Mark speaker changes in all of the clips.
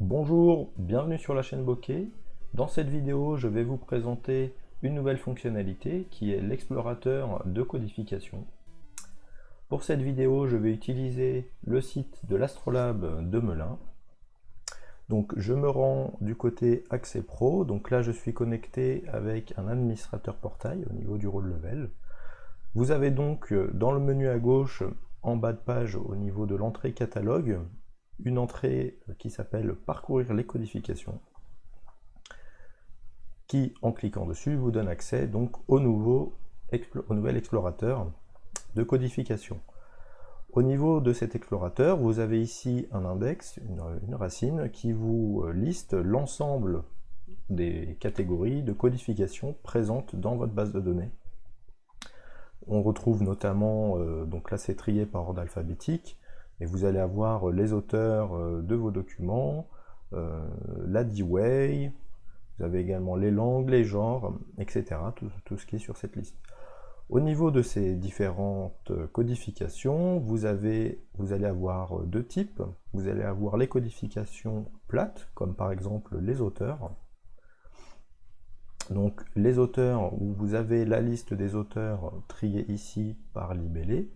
Speaker 1: Bonjour, bienvenue sur la chaîne Bokeh. Dans cette vidéo, je vais vous présenter une nouvelle fonctionnalité qui est l'explorateur de codification. Pour cette vidéo, je vais utiliser le site de l'Astrolabe de Melun. Donc je me rends du côté Accès Pro, donc là je suis connecté avec un administrateur portail au niveau du rôle level. Vous avez donc euh, dans le menu à gauche, en bas de page, au niveau de l'entrée catalogue, une entrée qui s'appelle Parcourir les codifications, qui, en cliquant dessus, vous donne accès donc au, nouveau, au nouvel explorateur de codification. Au niveau de cet explorateur, vous avez ici un index, une racine, qui vous liste l'ensemble des catégories de codification présentes dans votre base de données. On retrouve notamment, euh, donc là c'est trié par ordre alphabétique, et vous allez avoir les auteurs euh, de vos documents, euh, la D-Way, vous avez également les langues, les genres, etc. Tout, ce qui est sur cette liste. Au niveau de ces différentes codifications, vous, avez, vous allez avoir deux types. Vous allez avoir les codifications plates, comme par exemple les auteurs, donc les auteurs, où vous avez la liste des auteurs triés ici par libellé, euh,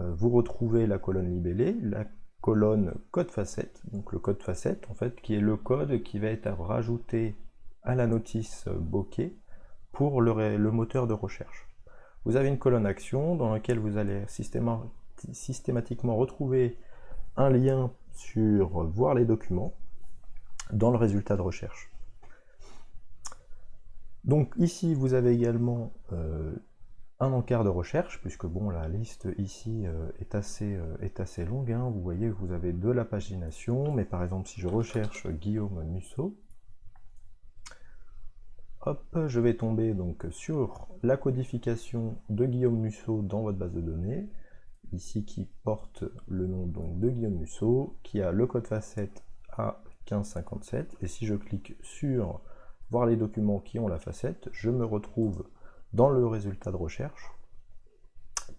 Speaker 1: vous retrouvez la colonne libellée, la colonne code facette, donc le code facette en fait, qui est le code qui va être rajouté à la notice bokeh pour le, le moteur de recherche. Vous avez une colonne action dans laquelle vous allez systématiquement retrouver un lien sur voir les documents dans le résultat de recherche. Donc ici, vous avez également euh, un encart de recherche, puisque bon, la liste ici euh, est, assez, euh, est assez longue. Hein. Vous voyez vous avez de la pagination, mais par exemple, si je recherche Guillaume Musso, hop, je vais tomber donc sur la codification de Guillaume Musso dans votre base de données, ici qui porte le nom donc, de Guillaume Musso, qui a le code facette A1557, et si je clique sur voir les documents qui ont la facette, je me retrouve dans le résultat de recherche,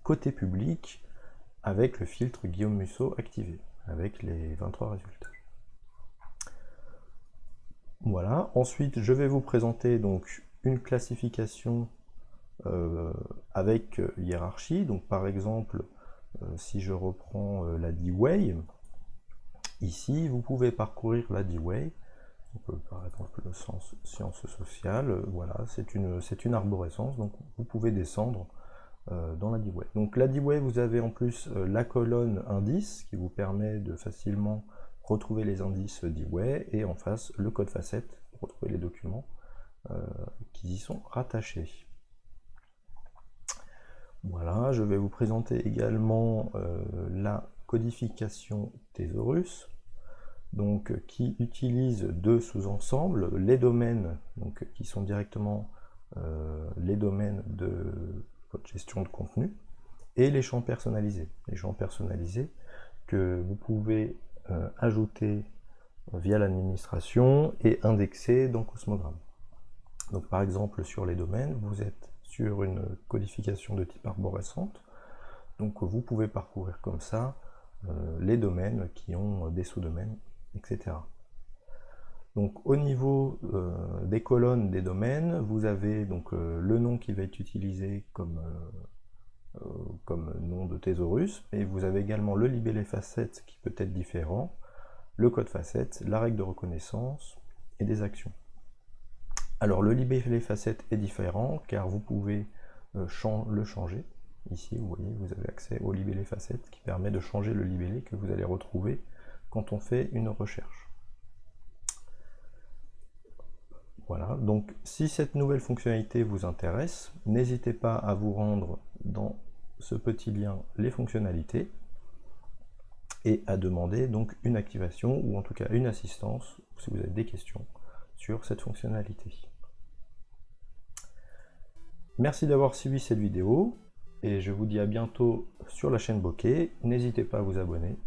Speaker 1: côté public, avec le filtre Guillaume Musso activé, avec les 23 résultats. Voilà, ensuite je vais vous présenter donc une classification euh, avec hiérarchie, donc par exemple, euh, si je reprends euh, la D-Way, ici vous pouvez parcourir la D-Way, par exemple le sens sciences sociales, euh, voilà, c'est une, une arborescence, donc vous pouvez descendre euh, dans la D-Way. Donc la D-Way, vous avez en plus euh, la colonne indice qui vous permet de facilement retrouver les indices D-Way, et en face le code facette pour retrouver les documents qui y sont rattachés. Voilà, je vais vous présenter également la codification Thésaurus donc, qui utilise deux sous-ensembles, les domaines donc, qui sont directement euh, les domaines de votre gestion de contenu, et les champs personnalisés. Les champs personnalisés que vous pouvez euh, ajouter via l'administration et indexer dans Cosmogramme. Donc par exemple sur les domaines, vous êtes sur une codification de type arborescente, donc vous pouvez parcourir comme ça euh, les domaines qui ont des sous-domaines Donc au niveau euh, des colonnes des domaines, vous avez donc euh, le nom qui va être utilisé comme, euh, nom de thésaurus, et vous avez également le libellé facette qui peut être différent, le code facette, la règle de reconnaissance et des actions. Alors le libellé facette est différent car vous pouvez le changer. Ici, vous voyez, vous avez accès au libellé facette qui permet de changer le libellé que vous allez retrouver quand on fait une recherche. Voilà, donc si cette nouvelle fonctionnalité vous intéresse, n'hésitez pas à vous rendre dans ce petit lien les fonctionnalités et à demander donc une activation ou en tout cas une assistance si vous avez des questions sur cette fonctionnalité. Merci d'avoir suivi cette vidéo et je vous dis à bientôt sur la chaîne Bokeh. N'hésitez pas à vous abonner